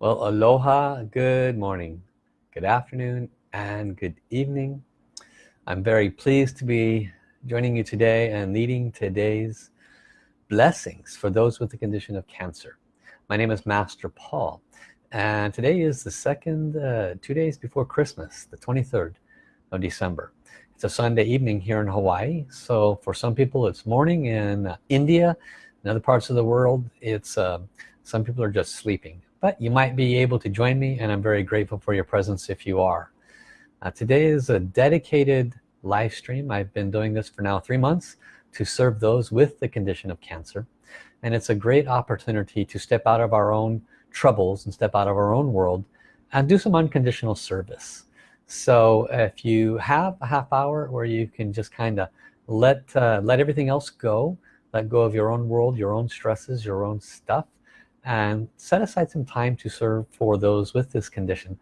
Well, aloha, good morning, good afternoon, and good evening. I'm very pleased to be joining you today and leading today's blessings for those with the condition of cancer. My name is Master Paul, and today is the second, uh, two days before Christmas, the 23rd of December. It's a Sunday evening here in Hawaii, so for some people it's morning in uh, India, in other parts of the world, it's uh, some people are just sleeping but you might be able to join me and I'm very grateful for your presence if you are. Uh, today is a dedicated live stream. I've been doing this for now three months to serve those with the condition of cancer and it's a great opportunity to step out of our own troubles and step out of our own world and do some unconditional service. So if you have a half hour where you can just kind of let uh, let everything else go let go of your own world your own stresses your own stuff and set aside some time to serve for those with this condition.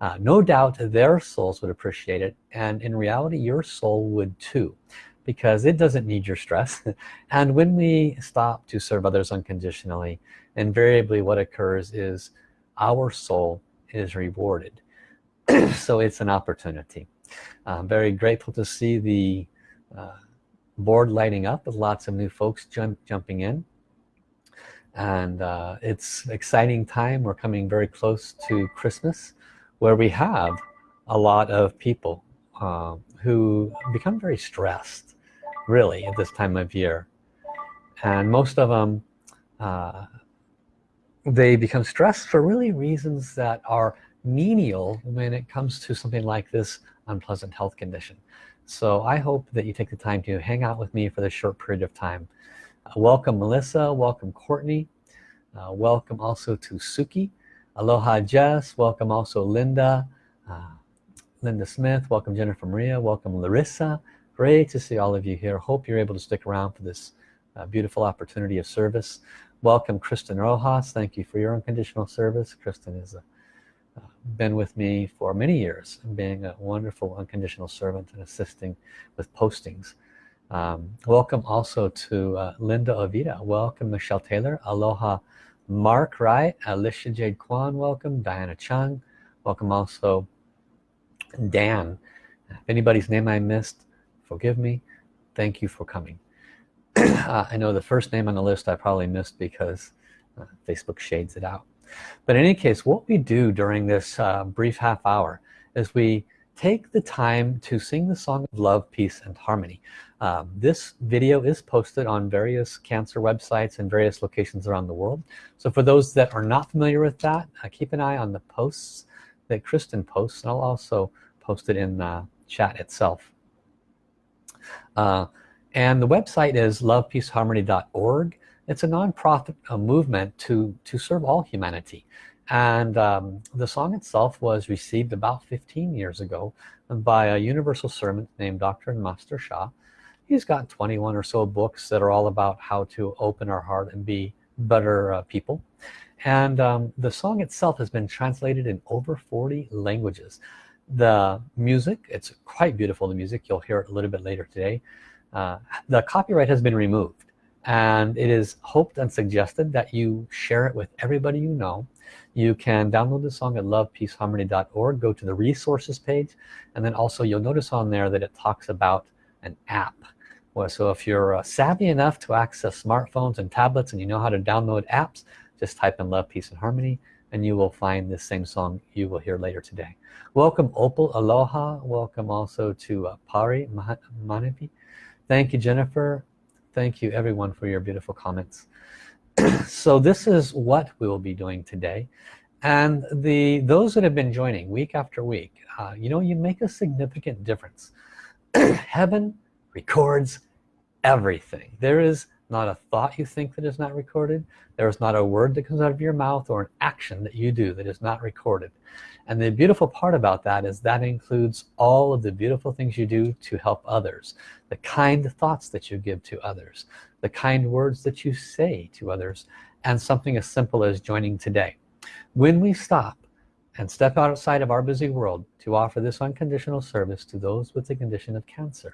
Uh, no doubt their souls would appreciate it and in reality your soul would too because it doesn't need your stress. And when we stop to serve others unconditionally invariably what occurs is our soul is rewarded. So it's an opportunity. I'm very grateful to see the uh, board lighting up with lots of new folks jump, jumping in and uh, it's exciting time. We're coming very close to Christmas where we have a lot of people uh, who become very stressed really at this time of year. And most of them uh, they become stressed for really reasons that are menial when it comes to something like this unpleasant health condition. So I hope that you take the time to hang out with me for this short period of time welcome Melissa. Welcome Courtney. Uh, welcome also to Suki. Aloha Jess. Welcome also Linda. Uh, Linda Smith. Welcome Jennifer Maria. Welcome Larissa. Great to see all of you here. Hope you're able to stick around for this uh, beautiful opportunity of service. Welcome Kristen Rojas. Thank you for your unconditional service. Kristen has uh, been with me for many years being a wonderful unconditional servant and assisting with postings um, welcome also to uh, Linda Ovita welcome Michelle Taylor. Aloha Mark Wright. Alicia Jade Kwan welcome. Diana Chung welcome also. Dan if anybody's name I missed forgive me. Thank you for coming. Uh, I know the first name on the list I probably missed because uh, Facebook shades it out. But in any case what we do during this uh, brief half hour is we take the time to sing the song of love peace and harmony. Um, this video is posted on various cancer websites and various locations around the world. So for those that are not familiar with that uh, keep an eye on the posts that Kristen posts and I'll also post it in the chat itself. Uh, and the website is lovepeaceharmony.org it's a non-profit movement to to serve all humanity and um, the song itself was received about 15 years ago by a universal servant named Dr. Master Sha he's got 21 or so books that are all about how to open our heart and be better uh, people. And um, the song itself has been translated in over 40 languages. The music it's quite beautiful the music. You'll hear it a little bit later today. Uh, the copyright has been removed and it is hoped and suggested that you share it with everybody you know. You can download the song at lovepeaceharmony.org go to the resources page and then also you'll notice on there that it talks about an app. Well, so if you're uh, savvy enough to access smartphones and tablets and you know how to download apps just type in love peace and harmony and you will find this same song you will hear later today. Welcome Opal. Aloha. Welcome also to uh, Pari Manapi thank you Jennifer thank you everyone for your beautiful comments. So this is what we will be doing today. And the those that have been joining week after week uh, you know you make a significant difference. Heaven records everything. There is not a thought you think that is not recorded. There is not a word that comes out of your mouth or an action that you do that is not recorded and the beautiful part about that is that includes all of the beautiful things you do to help others the kind thoughts that you give to others the kind words that you say to others and something as simple as joining today. When we stop and step outside of our busy world to offer this unconditional service to those with the condition of cancer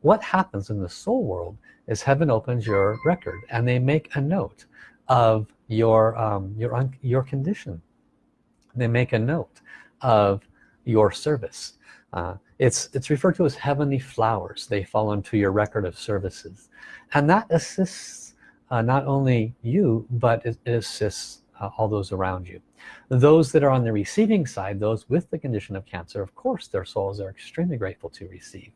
what happens in the soul world is heaven opens your record and they make a note of your um, your your condition they make a note of your service. Uh, it's it's referred to as heavenly flowers. They fall into your record of services. And that assists uh, not only you but it, it assists uh, all those around you. Those that are on the receiving side those with the condition of cancer of course their souls are extremely grateful to receive.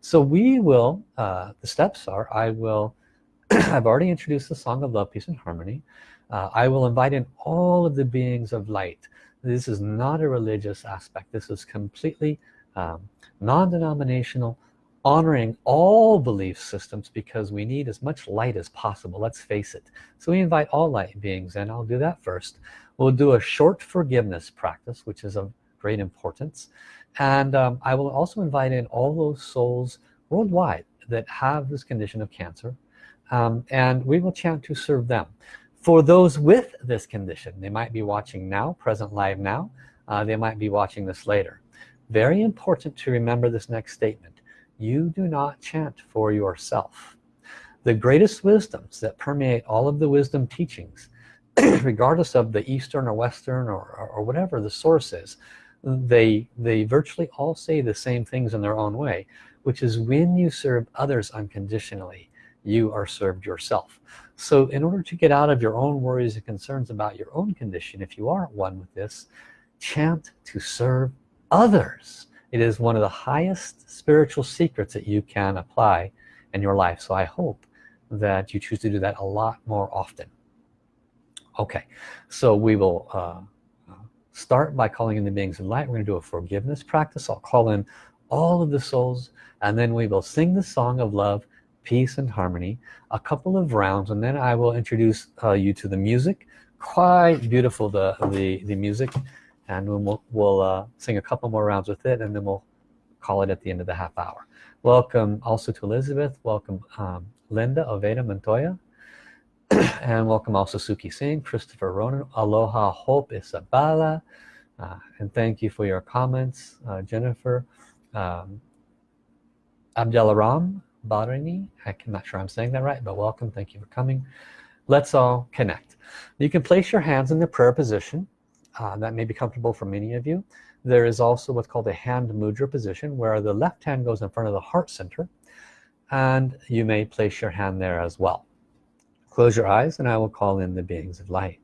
So we will uh, the steps are I will I've already introduced the song of love peace and harmony uh, I will invite in all of the beings of light. This is not a religious aspect. This is completely um, non-denominational honoring all belief systems because we need as much light as possible. Let's face it. So we invite all light beings and I'll do that first. We'll do a short forgiveness practice which is of great importance. And um, I will also invite in all those souls worldwide that have this condition of cancer um, and we will chant to serve them for those with this condition they might be watching now present live now uh, they might be watching this later. Very important to remember this next statement. You do not chant for yourself. The greatest wisdoms that permeate all of the wisdom teachings regardless of the Eastern or Western or, or, or whatever the source is they they virtually all say the same things in their own way which is when you serve others unconditionally you are served yourself so in order to get out of your own worries and concerns about your own condition if you aren't one with this chant to serve others. It is one of the highest spiritual secrets that you can apply in your life. So I hope that you choose to do that a lot more often. Okay so we will uh, start by calling in the beings of light. We're going to do a forgiveness practice. I'll call in all of the souls and then we will sing the song of love peace and harmony a couple of rounds and then I will introduce uh, you to the music. Quite beautiful the the, the music. And we'll, we'll uh, sing a couple more rounds with it and then we'll call it at the end of the half hour. Welcome also to Elizabeth. Welcome um, Linda Oveda Montoya. And welcome also Suki Singh Christopher Ronan. Aloha Hope Isabella. Uh, and thank you for your comments uh, Jennifer. Um, Abdelaram Barini I'm not sure I'm saying that right but welcome. Thank you for coming. Let's all connect. You can place your hands in the prayer position uh, that may be comfortable for many of you. There is also what's called a hand mudra position where the left hand goes in front of the heart center and you may place your hand there as well. Close your eyes and I will call in the beings of light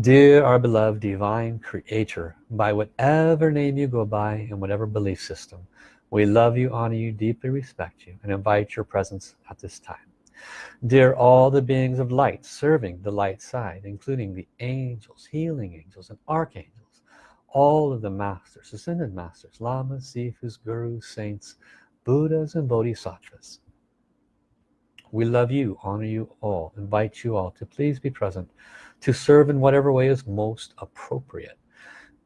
Dear our beloved divine creator, by whatever name you go by and whatever belief system, we love you, honor you, deeply respect you, and invite your presence at this time. Dear all the beings of light serving the light side, including the angels, healing angels, and archangels, all of the masters, ascended masters, lamas, sifus, gurus, saints, buddhas, and bodhisattvas. We love you, honor you all, invite you all to please be present to serve in whatever way is most appropriate.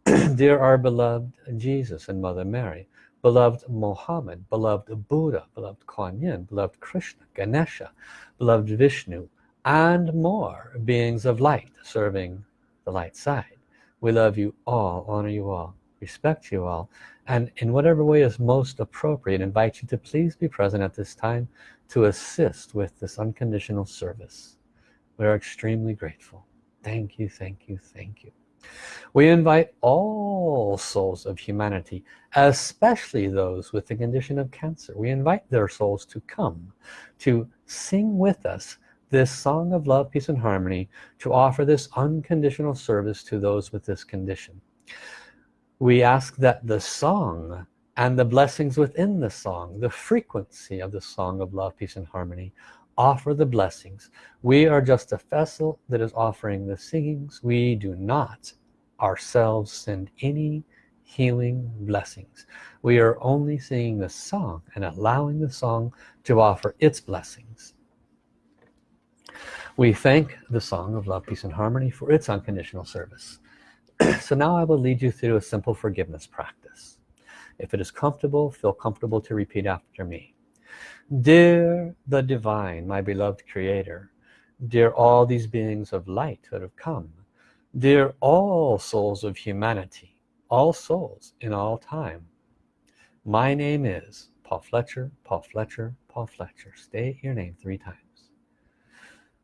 Dear our beloved Jesus and Mother Mary, beloved Mohammed, beloved Buddha, beloved Kuan Yin, beloved Krishna, Ganesha, beloved Vishnu, and more beings of light serving the light side. We love you all, honor you all, respect you all, and in whatever way is most appropriate, invite you to please be present at this time to assist with this unconditional service. We are extremely grateful. Thank you, thank you, thank you. We invite all souls of humanity, especially those with the condition of cancer. We invite their souls to come, to sing with us this song of love, peace, and harmony, to offer this unconditional service to those with this condition. We ask that the song and the blessings within the song, the frequency of the song of love, peace, and harmony, offer the blessings. We are just a vessel that is offering the singings. We do not ourselves send any healing blessings. We are only singing the song and allowing the song to offer its blessings. We thank the song of love peace and harmony for its unconditional service. So now I will lead you through a simple forgiveness practice. If it is comfortable feel comfortable to repeat after me dear the divine my beloved creator dear all these beings of light that have come Dear all souls of humanity, all souls in all time, my name is Paul Fletcher Paul Fletcher Paul Fletcher. State your name three times.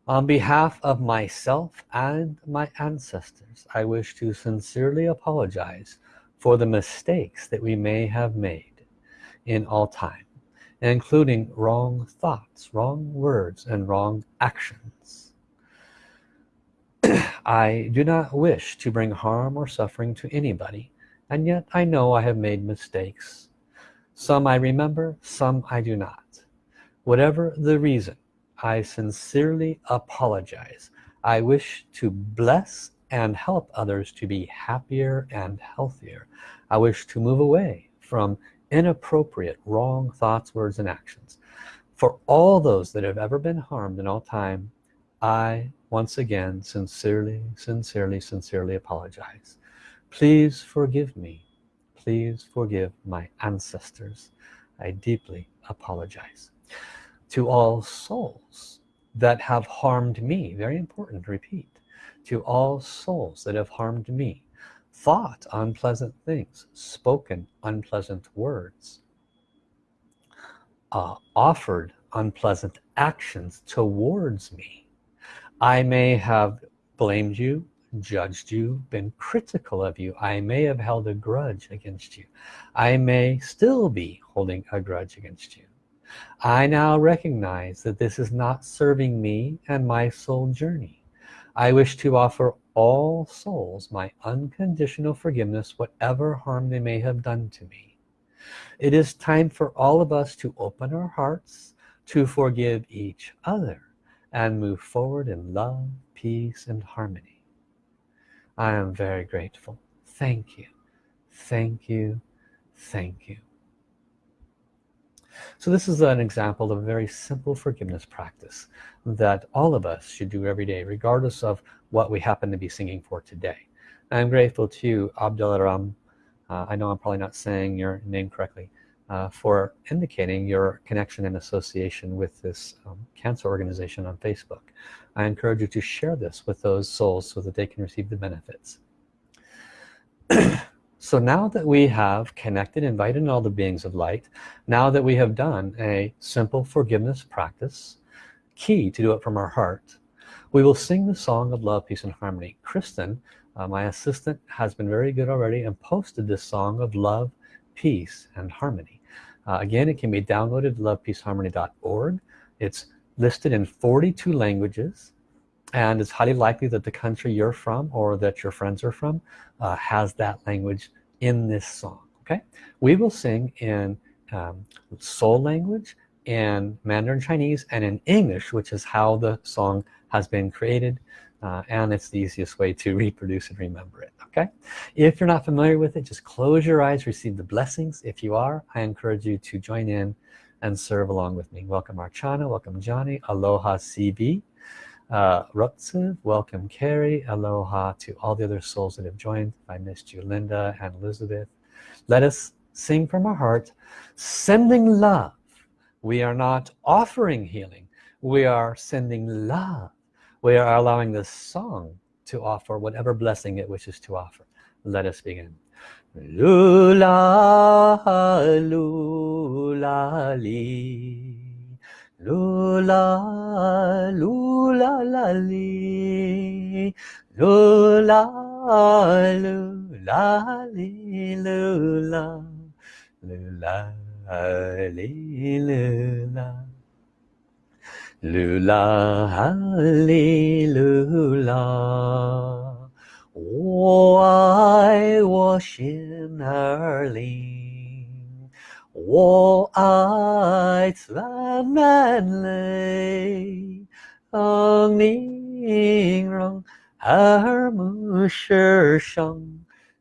On behalf of myself and my ancestors I wish to sincerely apologize for the mistakes that we may have made in all time including wrong thoughts wrong words and wrong actions. I do not wish to bring harm or suffering to anybody and yet I know I have made mistakes. Some I remember some I do not. Whatever the reason I sincerely apologize. I wish to bless and help others to be happier and healthier. I wish to move away from inappropriate wrong thoughts words and actions. For all those that have ever been harmed in all time I once again sincerely sincerely sincerely apologize. Please forgive me. Please forgive my ancestors. I deeply apologize. To all souls that have harmed me very important repeat to all souls that have harmed me thought unpleasant things spoken unpleasant words uh, offered unpleasant actions towards me. I may have blamed you judged you been critical of you. I may have held a grudge against you. I may still be holding a grudge against you. I now recognize that this is not serving me and my soul journey. I wish to offer all souls my unconditional forgiveness whatever harm they may have done to me. It is time for all of us to open our hearts to forgive each other and move forward in love peace and harmony. I am very grateful. Thank you. Thank you. Thank you so this is an example of a very simple forgiveness practice that all of us should do every day regardless of what we happen to be singing for today. I'm grateful to you Abdul Ram uh, I know I'm probably not saying your name correctly uh, for indicating your connection and association with this um, cancer organization on Facebook. I encourage you to share this with those souls so that they can receive the benefits so now that we have connected invited all the beings of light now that we have done a simple forgiveness practice key to do it from our heart we will sing the song of love peace and harmony. Kristen uh, my assistant has been very good already and posted this song of love peace and harmony. Uh, again it can be downloaded lovepeaceharmony.org it's listed in 42 languages and it's highly likely that the country you're from or that your friends are from uh, has that language in this song okay? We will sing in um, soul language in Mandarin Chinese and in English which is how the song has been created uh, and it's the easiest way to reproduce and remember it okay? If you're not familiar with it just close your eyes receive the blessings. If you are I encourage you to join in and serve along with me. Welcome Archana. Welcome Johnny. Aloha CB uh, welcome Carrie. Aloha to all the other souls that have joined. I missed you Linda and Elizabeth let us sing from our heart. Sending love. We are not offering healing. We are sending love. We are allowing this song to offer whatever blessing it wishes to offer. Let us begin. Lula lula lula lula la li lula lula li lula lula li lula lula li lula 我爱我心儿灵， 我爱赞美泪，让你让耳目世上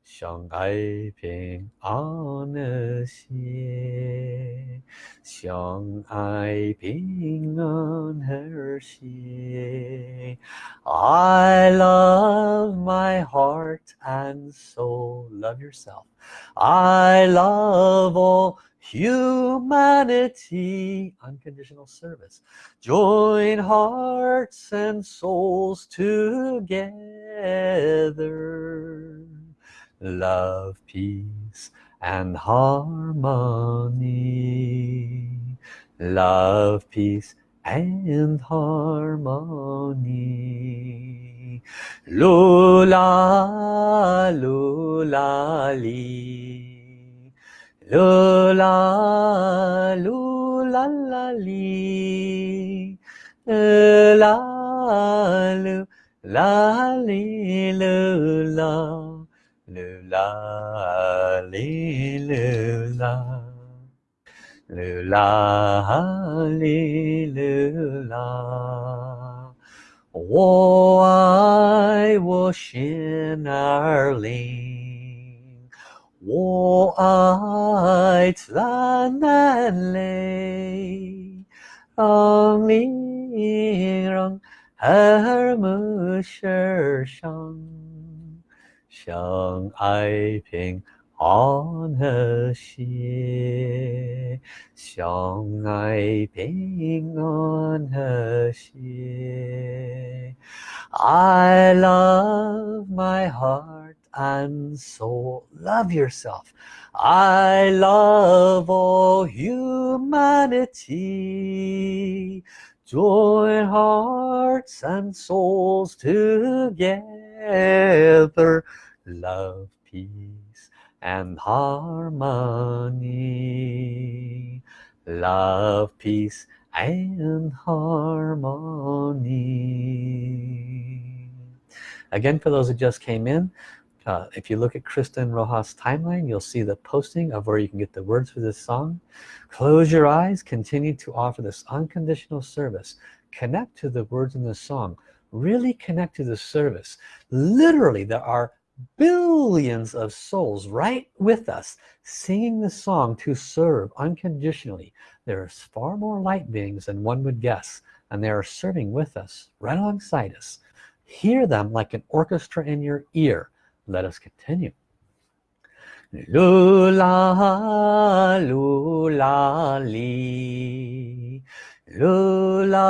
相爱平安的心。相爱平安和谐 I love my heart and soul love yourself I love all humanity unconditional service. Join hearts and souls together. Love peace and harmony. Love peace and harmony. Lula lula li lula lula la li. La lu la li lu la. Lu la li lu la. Lu la li lu la. Wo ai wo xin er ling 我爱咱人类，让里让，和睦相处，相爱平安和谐，相爱平安和谐。I love my heart. And soul love yourself. I love all humanity. Join hearts and souls together. Love peace and harmony. Love peace and harmony. Again for those who just came in uh, if you look at Kristen Rojas timeline you'll see the posting of where you can get the words for this song. Close your eyes continue to offer this unconditional service. Connect to the words in the song. Really connect to the service. Literally there are billions of souls right with us singing the song to serve unconditionally. There's far more light beings than one would guess and they are serving with us right alongside us. Hear them like an orchestra in your ear let us continue. Lula lula li. Lula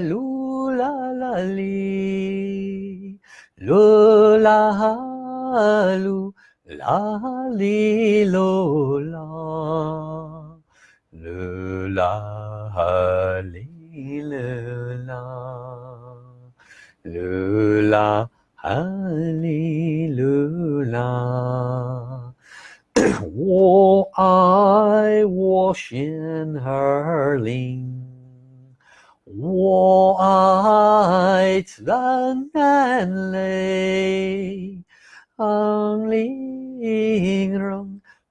lula la li. Lula lu li lula lula li lula lula 哈利路亚，我爱我心儿灵，我爱自然泪，昂灵容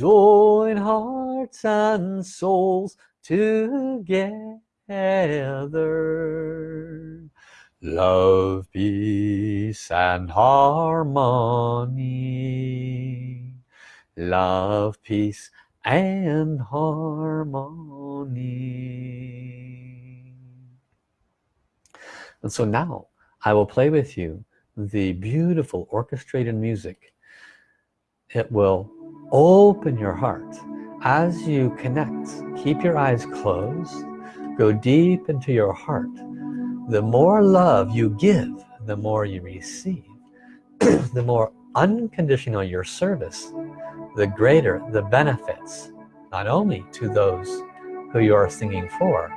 Join hearts and souls together. Love peace and harmony. Love peace and harmony. And so now I will play with you the beautiful orchestrated music it will open your heart. As you connect keep your eyes closed go deep into your heart. The more love you give the more you receive. The more unconditional your service the greater the benefits not only to those who you are singing for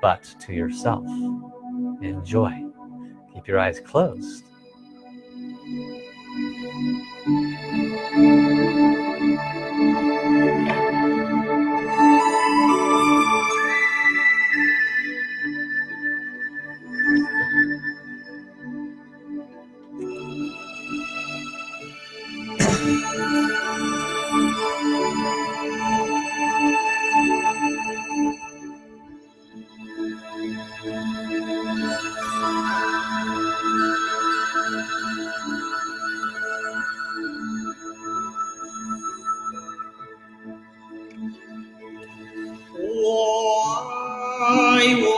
but to yourself. Enjoy. Keep your eyes closed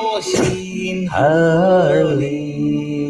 我心儿里。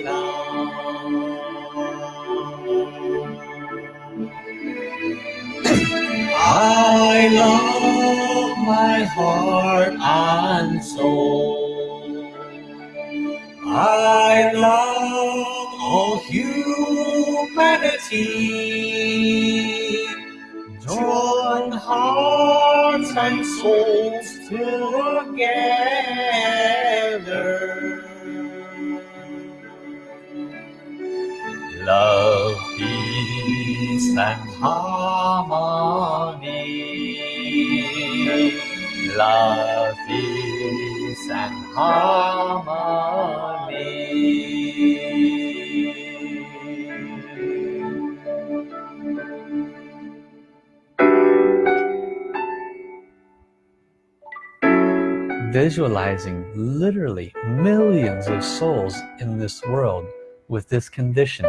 Visualizing literally millions of souls in this world with this condition.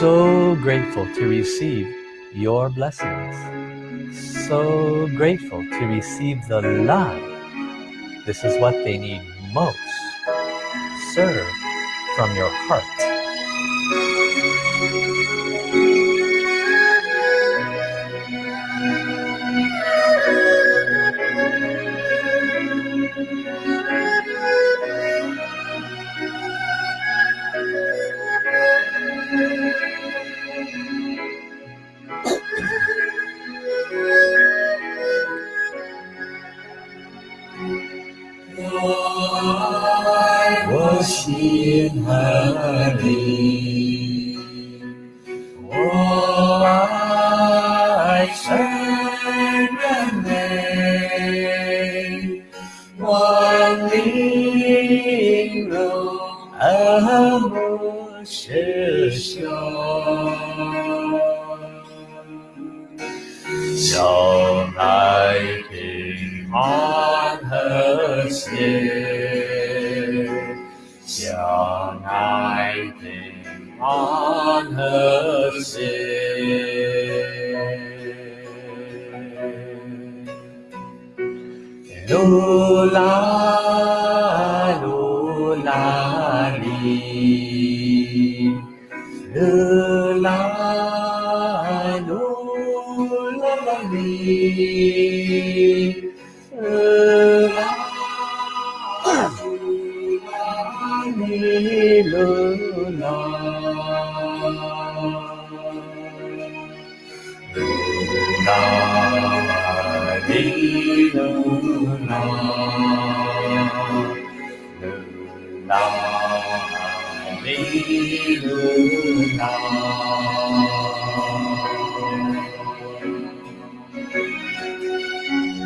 So grateful to receive your blessings. So grateful to receive the love. This is what they need most. Serve from your heart. in honey. Oh, I surrender.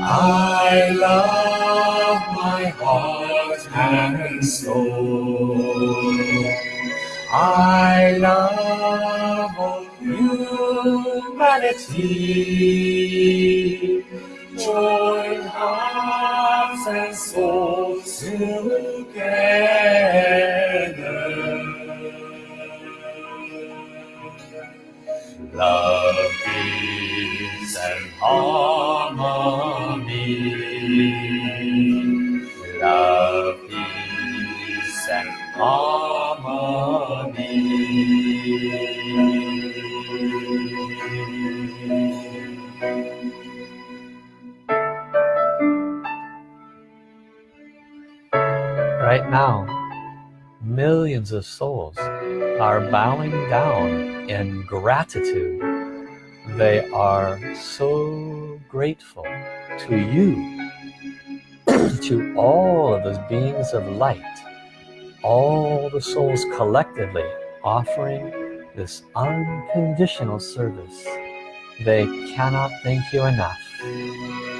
I love my heart and soul. I love all humanity. Join hearts and souls together. Love, peace, and harmony. Love, peace, and harmony. Right now, millions of souls are bowing down in gratitude. They are so grateful to you, to all of those beings of light, all the souls collectively offering this unconditional service. They cannot thank you enough.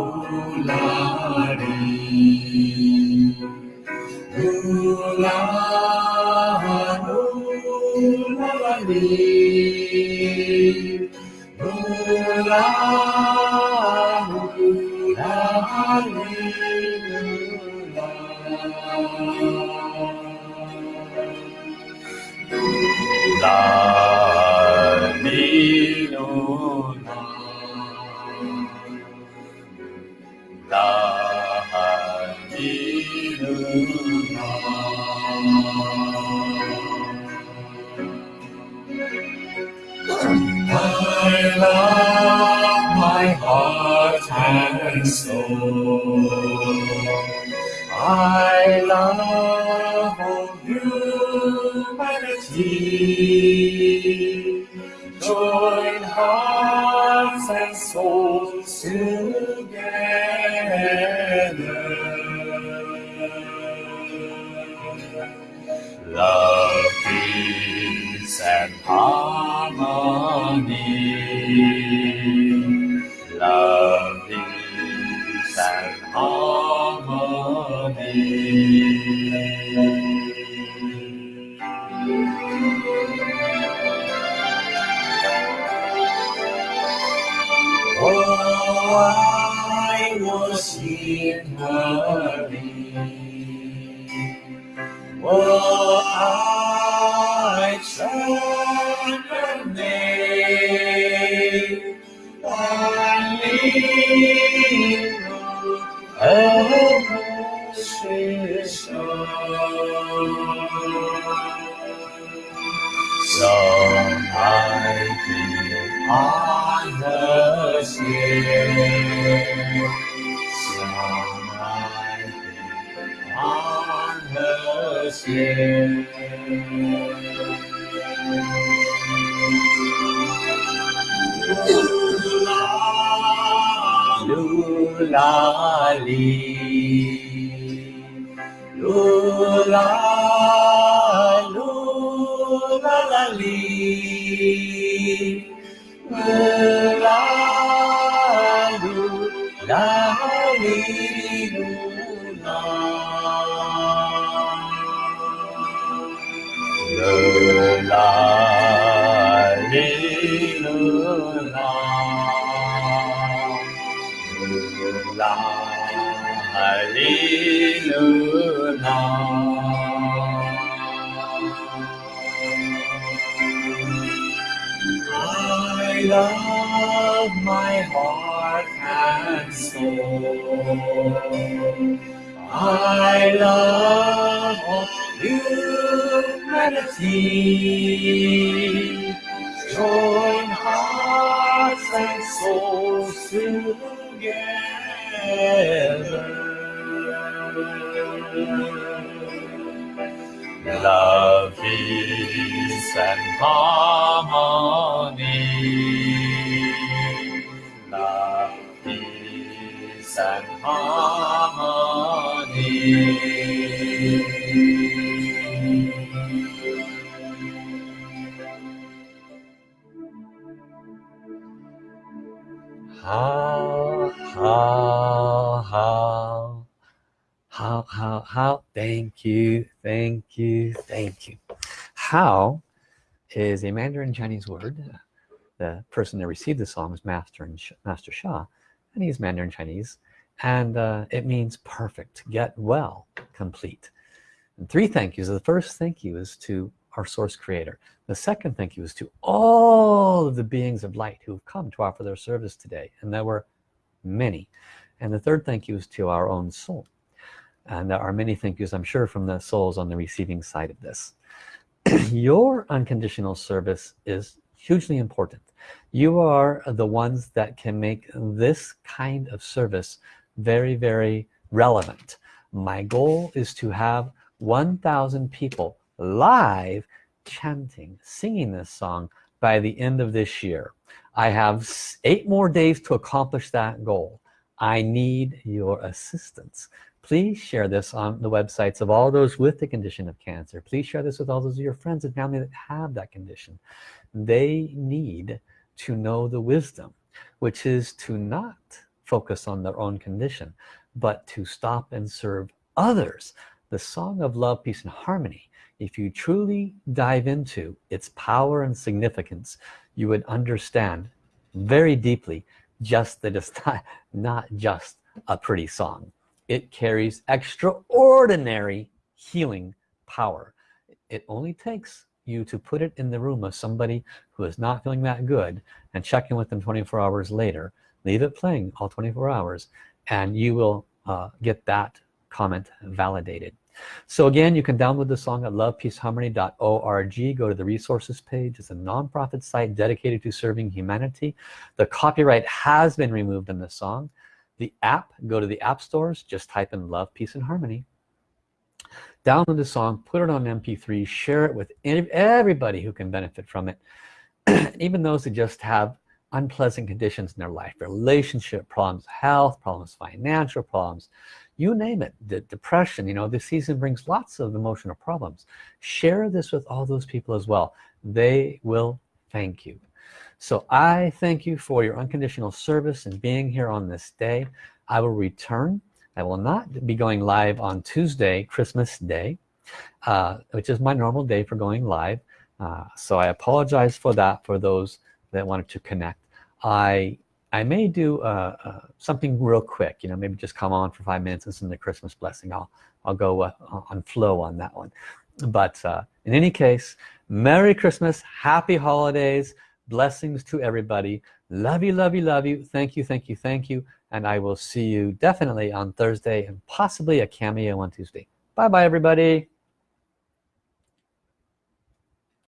La la la la la la la la la la la la la la la la. I love my heart and soul. I love all humanity. Join heart. I love my heart and soul. I love all humanity. Join hearts and souls together. Love, peace, and harmony. Love, peace, and harmony. Hao, hao, hao, hao, hao, hao, thank you, thank you, thank you. Hao is a Mandarin Chinese word. The person that received the song is Master and Master Sha, and he's Mandarin Chinese, and uh, it means perfect, get well, complete. And three thank yous. The first thank you is to our source creator. The second thank you is to all of the beings of light who have come to offer their service today. And there were many. And the third thank you is to our own soul. And there are many thank yous, I'm sure, from the souls on the receiving side of this. Your unconditional service is hugely important. You are the ones that can make this kind of service very, very relevant. My goal is to have 1,000 people live chanting singing this song by the end of this year. I have eight more days to accomplish that goal. I need your assistance. Please share this on the websites of all those with the condition of cancer. Please share this with all those of your friends and family that have that condition. They need to know the wisdom which is to not focus on their own condition but to stop and serve others. The song of love peace and harmony if you truly dive into its power and significance you would understand very deeply just that it's not, not just a pretty song. It carries extraordinary healing power. It only takes you to put it in the room of somebody who is not feeling that good and check in with them 24 hours later leave it playing all 24 hours and you will uh, get that comment validated so again you can download the song at lovepeaceharmony.org go to the resources page. It's a non-profit site dedicated to serving humanity. The copyright has been removed in the song. The app go to the app stores just type in love peace and harmony. Download the song put it on mp3 share it with everybody who can benefit from it. Even those who just have unpleasant conditions in their life relationship problems health problems financial problems you name it the depression you know this season brings lots of emotional problems. Share this with all those people as well. They will thank you. So I thank you for your unconditional service and being here on this day. I will return. I will not be going live on Tuesday Christmas Day uh, which is my normal day for going live. Uh, so I apologize for that for those that wanted to connect. I I may do uh, uh, something real quick you know maybe just come on for five minutes and send the Christmas blessing. I'll I'll go uh, on flow on that one. But uh, in any case Merry Christmas happy holidays blessings to everybody. Love you love you love you. Thank you thank you thank you. And I will see you definitely on Thursday and possibly a cameo on Tuesday. Bye bye everybody